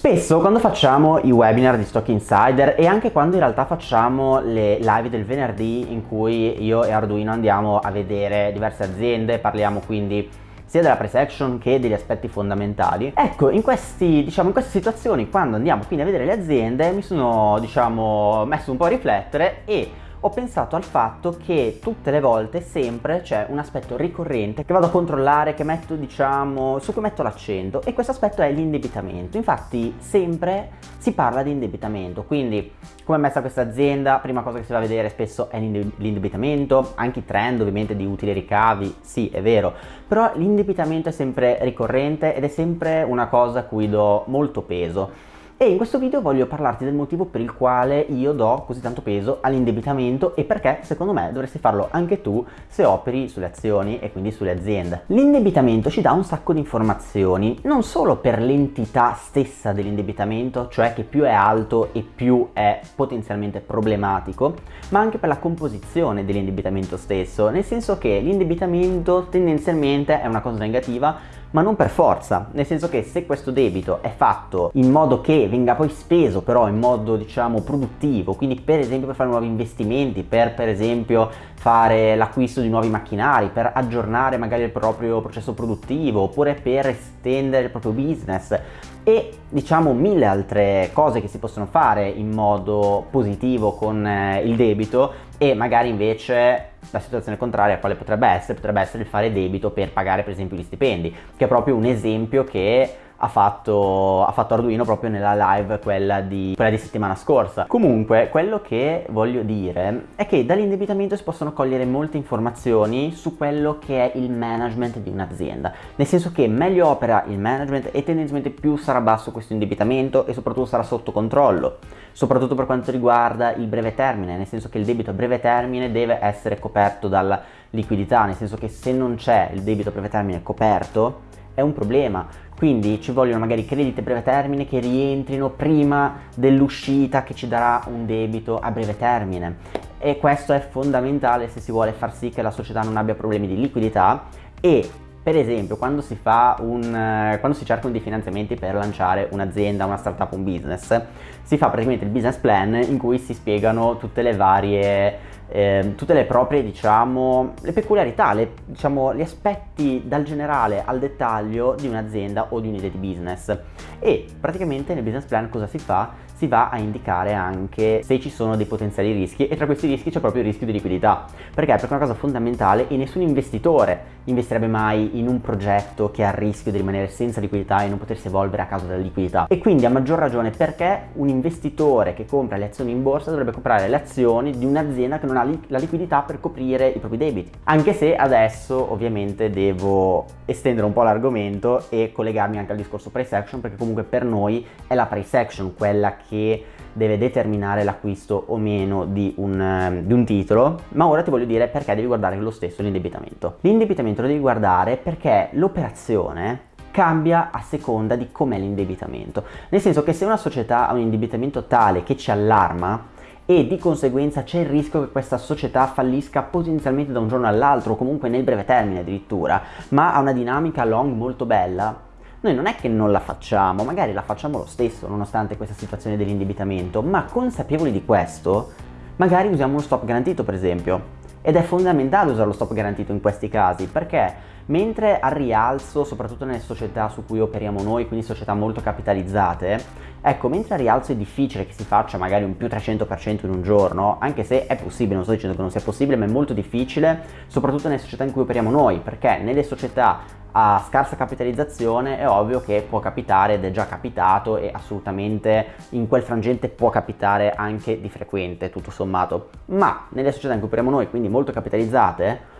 Spesso quando facciamo i webinar di Stock Insider e anche quando in realtà facciamo le live del venerdì in cui io e Arduino andiamo a vedere diverse aziende, parliamo quindi sia della price action che degli aspetti fondamentali. Ecco, in, questi, diciamo, in queste situazioni, quando andiamo quindi a vedere le aziende, mi sono diciamo, messo un po' a riflettere e ho pensato al fatto che tutte le volte sempre c'è un aspetto ricorrente che vado a controllare, che metto diciamo, su cui metto l'accento e questo aspetto è l'indebitamento. Infatti sempre si parla di indebitamento, quindi come è messa questa azienda, prima cosa che si va a vedere spesso è l'indebitamento, anche i trend ovviamente di utili ricavi, sì è vero, però l'indebitamento è sempre ricorrente ed è sempre una cosa a cui do molto peso e in questo video voglio parlarti del motivo per il quale io do così tanto peso all'indebitamento e perché secondo me dovresti farlo anche tu se operi sulle azioni e quindi sulle aziende. L'indebitamento ci dà un sacco di informazioni, non solo per l'entità stessa dell'indebitamento, cioè che più è alto e più è potenzialmente problematico, ma anche per la composizione dell'indebitamento stesso, nel senso che l'indebitamento tendenzialmente è una cosa negativa ma non per forza, nel senso che se questo debito è fatto in modo che venga poi speso però in modo diciamo produttivo, quindi per esempio per fare nuovi investimenti, per per esempio fare l'acquisto di nuovi macchinari, per aggiornare magari il proprio processo produttivo oppure per estendere il proprio business e diciamo mille altre cose che si possono fare in modo positivo con eh, il debito e magari invece la situazione contraria quale potrebbe essere? Potrebbe essere il fare debito per pagare per esempio gli stipendi, che è proprio un esempio che ha fatto, ha fatto Arduino proprio nella live quella di, quella di settimana scorsa. Comunque, quello che voglio dire è che dall'indebitamento si possono cogliere molte informazioni su quello che è il management di un'azienda. Nel senso che meglio opera il management e tendenzialmente più sarà basso questo indebitamento e soprattutto sarà sotto controllo. Soprattutto per quanto riguarda il breve termine, nel senso che il debito a breve termine deve essere coperto dalla liquidità, nel senso che se non c'è il debito a breve termine coperto è un problema quindi ci vogliono magari crediti a breve termine che rientrino prima dell'uscita che ci darà un debito a breve termine. E questo è fondamentale se si vuole far sì che la società non abbia problemi di liquidità e per esempio quando si, un, quando si cercano dei finanziamenti per lanciare un'azienda, una startup, un business si fa praticamente il business plan in cui si spiegano tutte le varie eh, tutte le proprie diciamo le peculiarità le, diciamo gli aspetti dal generale al dettaglio di un'azienda o di un'idea di business e praticamente nel business plan cosa si fa? si va a indicare anche se ci sono dei potenziali rischi e tra questi rischi c'è proprio il rischio di liquidità perché? perché è una cosa fondamentale e nessun investitore investirebbe mai in un progetto che ha il rischio di rimanere senza liquidità e non potersi evolvere a causa della liquidità. E quindi a maggior ragione perché un investitore che compra le azioni in borsa dovrebbe comprare le azioni di un'azienda che non ha la liquidità per coprire i propri debiti. Anche se adesso ovviamente devo estendere un po' l'argomento e collegarmi anche al discorso price action perché comunque per noi è la price action quella che deve determinare l'acquisto o meno di un, ehm, di un, titolo ma ora ti voglio dire perché devi guardare lo stesso l'indebitamento. L'indebitamento lo devi guardare perché l'operazione cambia a seconda di com'è l'indebitamento. Nel senso che se una società ha un indebitamento tale che ci allarma e di conseguenza c'è il rischio che questa società fallisca potenzialmente da un giorno all'altro comunque nel breve termine addirittura ma ha una dinamica long molto bella noi non è che non la facciamo, magari la facciamo lo stesso nonostante questa situazione dell'indebitamento, ma consapevoli di questo, magari usiamo uno stop garantito per esempio. Ed è fondamentale usare lo stop garantito in questi casi, perché mentre al rialzo, soprattutto nelle società su cui operiamo noi, quindi società molto capitalizzate, ecco, mentre al rialzo è difficile che si faccia magari un più 300% in un giorno, anche se è possibile, non sto dicendo che non sia possibile, ma è molto difficile, soprattutto nelle società in cui operiamo noi, perché nelle società a scarsa capitalizzazione è ovvio che può capitare ed è già capitato e assolutamente in quel frangente può capitare anche di frequente tutto sommato. Ma nelle società in cui operiamo noi quindi molto capitalizzate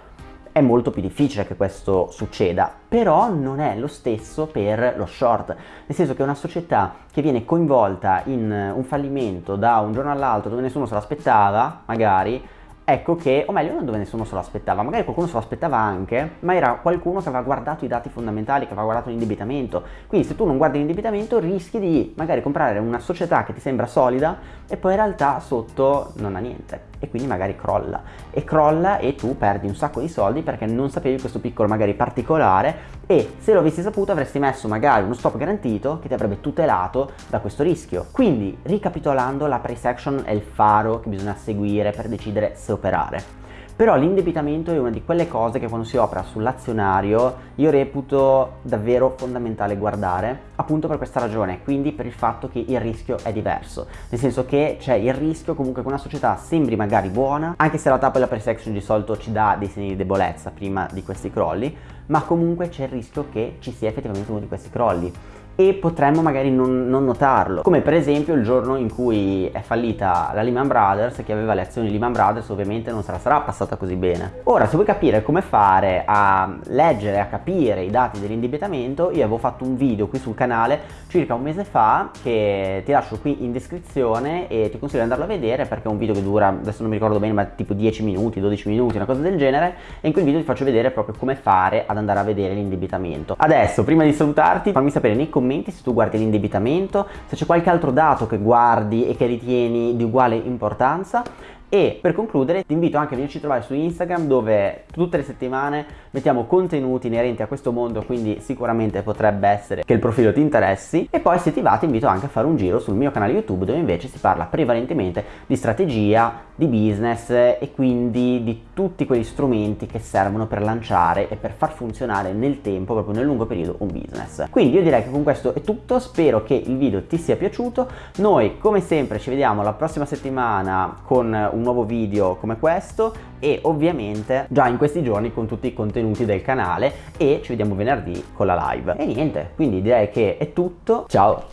è molto più difficile che questo succeda, però non è lo stesso per lo short, nel senso che una società che viene coinvolta in un fallimento da un giorno all'altro dove nessuno se l'aspettava, magari, ecco che, o meglio non dove nessuno se lo aspettava, magari qualcuno se lo aspettava anche, ma era qualcuno che aveva guardato i dati fondamentali, che aveva guardato l'indebitamento. Quindi se tu non guardi l'indebitamento rischi di magari comprare una società che ti sembra solida e poi in realtà sotto non ha niente. E quindi magari crolla e crolla e tu perdi un sacco di soldi perché non sapevi questo piccolo magari particolare e se lo avessi saputo avresti messo magari uno stop garantito che ti avrebbe tutelato da questo rischio. Quindi ricapitolando la price action è il faro che bisogna seguire per decidere se operare. Però l'indebitamento è una di quelle cose che quando si opera sull'azionario io reputo davvero fondamentale guardare, appunto per questa ragione, quindi per il fatto che il rischio è diverso, nel senso che c'è il rischio comunque che una società sembri magari buona, anche se la tappa della price action di solito ci dà dei segni di debolezza prima di questi crolli, ma comunque c'è il rischio che ci sia effettivamente uno di questi crolli e potremmo magari non, non, notarlo. Come per esempio il giorno in cui è fallita la Lehman Brothers chi aveva le azioni Lehman Brothers ovviamente non sarà, sarà passata così bene. Ora se vuoi capire come fare a leggere a capire i dati dell'indebitamento io avevo fatto un video qui sul canale circa un mese fa che ti lascio qui in descrizione e ti consiglio di andarlo a vedere perché è un video che dura adesso non mi ricordo bene ma tipo 10 minuti 12 minuti una cosa del genere e in quel video ti faccio vedere proprio come fare ad andare a vedere l'indebitamento. Adesso prima di salutarti fammi sapere nei commenti commenti se tu guardi l'indebitamento, se c'è qualche altro dato che guardi e che ritieni di uguale importanza e per concludere ti invito anche a venirci a trovare su Instagram dove tutte le settimane mettiamo contenuti inerenti a questo mondo quindi sicuramente potrebbe essere che il profilo ti interessi e poi se ti va ti invito anche a fare un giro sul mio canale YouTube dove invece si parla prevalentemente di strategia, di business e quindi di tutti quegli strumenti che servono per lanciare e per far funzionare nel tempo, proprio nel lungo periodo, un business. Quindi io direi che con questo è tutto, spero che il video ti sia piaciuto, noi come sempre ci vediamo la prossima settimana con un nuovo video come questo e ovviamente già in questi giorni con tutti i contenuti del canale e ci vediamo venerdì con la live. E niente, quindi direi che è tutto, ciao!